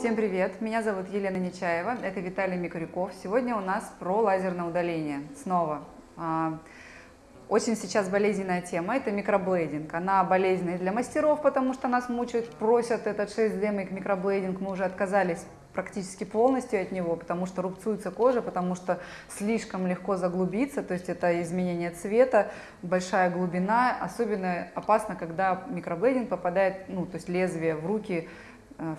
Всем привет! Меня зовут Елена Нечаева, это Виталий Микрюков. Сегодня у нас про лазерное удаление. Снова. А, очень сейчас болезненная тема – это микроблейдинг. Она болезненная для мастеров, потому что нас мучают, просят этот 6D микроблейдинг. Мы уже отказались практически полностью от него, потому что рубцуется кожа, потому что слишком легко заглубиться, то есть это изменение цвета, большая глубина. Особенно опасно, когда микроблейдинг попадает, ну, то есть лезвие в руки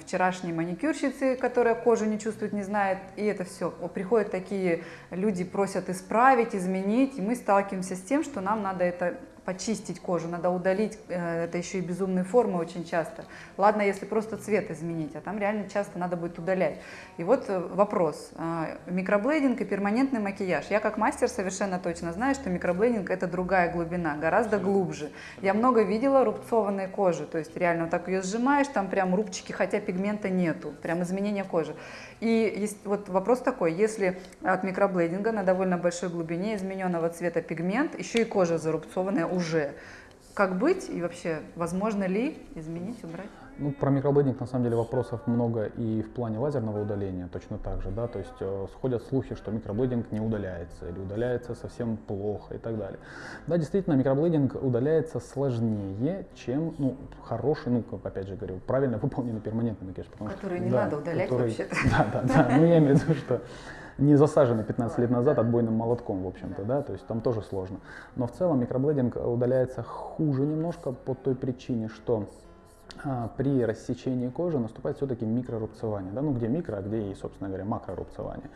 вчерашней маникюрщицы, которая кожу не чувствует, не знает, и это все. Приходят такие люди, просят исправить, изменить, и мы сталкиваемся с тем, что нам надо это почистить кожу, надо удалить, э, это еще и безумные формы очень часто. Ладно, если просто цвет изменить, а там реально часто надо будет удалять. И вот э, вопрос, а, микроблейдинг и перманентный макияж. Я как мастер совершенно точно знаю, что микроблейдинг это другая глубина, гораздо глубже. Я много видела рубцованной кожи, то есть реально вот так ее сжимаешь, там прям рубчики, хотя пигмента нету, прям изменение кожи. И есть, вот вопрос такой, если от микроблейдинга на довольно большой глубине измененного цвета пигмент, еще и кожа зарубцованная уже, как быть и вообще возможно ли изменить, убрать? Ну, про микроблейдинг на самом деле вопросов много и в плане лазерного удаления точно так же, да, то есть э, сходят слухи, что микроблейдинг не удаляется или удаляется совсем плохо и так далее. Да, действительно, микроблейдинг удаляется сложнее, чем, ну, хороший, ну, как опять же говорю, правильно выполненный перманентный макияж. Который не да, надо удалять который, вообще-то. Да, да, да, ну я имею в виду, что не засажены 15 лет назад отбойным молотком, в общем-то, да, то есть там тоже сложно. Но в целом микроблейдинг удаляется хуже немножко по той причине, что при рассечении кожи наступает все-таки микрорубцевание, да, ну где микро, а где и, собственно говоря, макрорубцевание.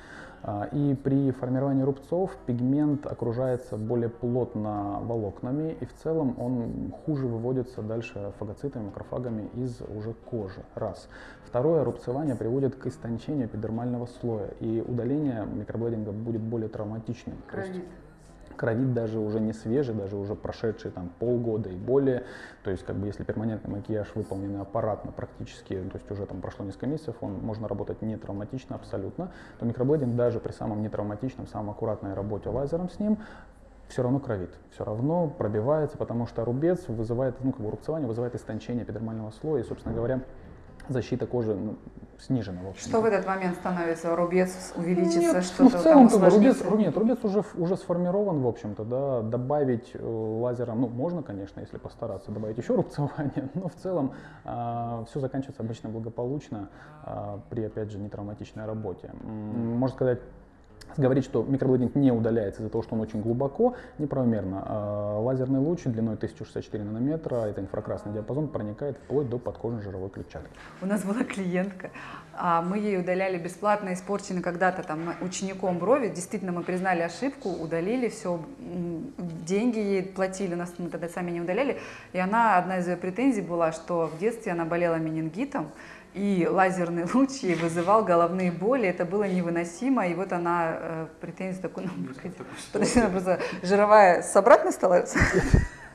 А, и при формировании рубцов пигмент окружается более плотно волокнами, и в целом он хуже выводится дальше фагоцитами, макрофагами из уже кожи. Раз. Второе, рубцевание приводит к истончению эпидермального слоя, и удаление микроблейдинга будет более травматичным. Кровит кровит даже уже не свежий, даже уже прошедший там полгода и более. То есть, как бы, если перманентный макияж выполнен аппаратно практически, то есть уже там прошло несколько месяцев, он можно работать не травматично абсолютно, то микроблейдинг даже при самом нетравматичном, самом аккуратной работе лазером с ним все равно кровит, все равно пробивается, потому что рубец вызывает, ну, как бы рубцевание вызывает истончение эпидермального слоя, и, собственно говоря, защита кожи ну, снижена. В что в этот момент становится? Рубец увеличится, что-то ну, в целом, там рубец, Нет, рубец уже, уже сформирован, в общем-то, да, добавить э, лазером, ну, можно, конечно, если постараться, добавить еще рубцевание, но в целом э, все заканчивается обычно благополучно э, при, опять же, нетравматичной работе. Можно сказать, Говорить, что микроблейдинг не удаляется из-за того, что он очень глубоко, неправомерно. А лазерный луч длиной 1064 нанометра, это инфракрасный диапазон, проникает вплоть до подкожной жировой клетчатки. У нас была клиентка, а мы ей удаляли бесплатно испорченный когда-то там учеником брови. Действительно, мы признали ошибку, удалили все, деньги ей платили, нас мы тогда сами не удаляли. И она, одна из ее претензий была, что в детстве она болела менингитом, и лазерный луч ей вызывал головные боли, это было невыносимо, и вот она э, претензию такую, ну, подожди, она просто жировая с обратной стала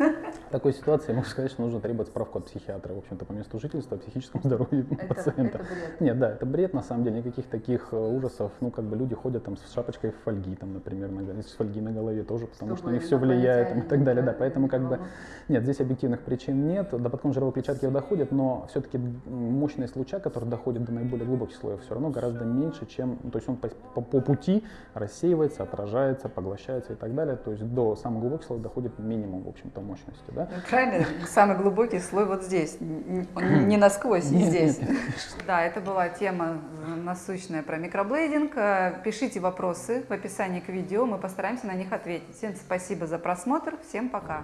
в такой ситуации я могу сказать, что нужно требовать справку от психиатра, в общем-то, по месту жительства, о психическом здоровье это, пациента. Это бред. Нет, да, это бред, на самом деле, никаких таких э, ужасов, ну, как бы люди ходят там с шапочкой фольги, там, например, на, с фольги на голове тоже, потому Чтобы что на них все влияет там, и так далее, да, поэтому как бы, нет, здесь объективных причин нет, до подкон жировой клетчатки доходит, но все-таки мощность луча, который доходит до наиболее глубоких слоев, все равно гораздо меньше, чем, то есть он по, по, по пути рассеивается, отражается, поглощается и так далее, то есть до самых глубоких слоев доходит минимум, в общем-то, мощности. Да? Правильно, самый глубокий слой вот здесь, не насквозь, здесь. Да, это была тема насущная про микроблейдинг. Э, пишите вопросы в описании к видео, мы постараемся на них ответить. Всем спасибо за просмотр, всем пока.